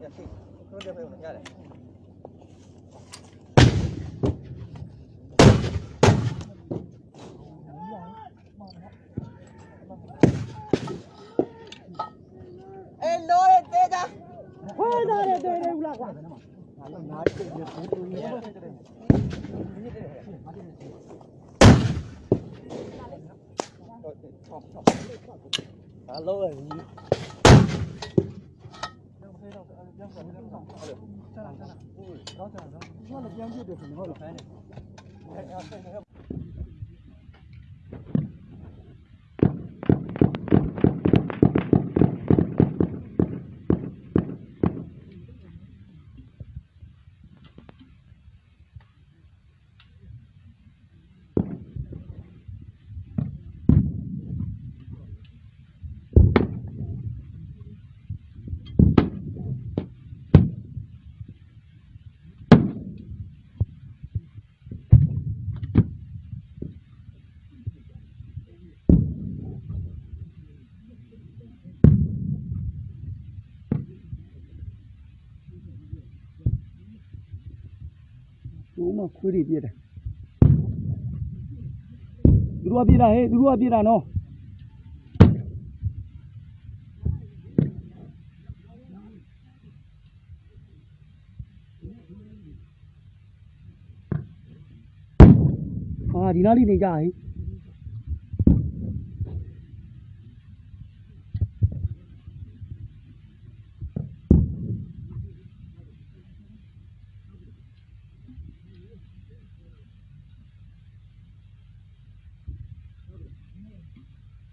Ya, sí. Creo que fue una cara. đây dale, ulagua. Alo rồi. Đó là giang chưa được thì thôi là phải này. ဟိုမှာခွေးတွေပြက်တာသူတို့ကပြေးတာဟဲ့သူတို့ကပြေးတာနော်အာဒီနားလေးနေကြဟဲ့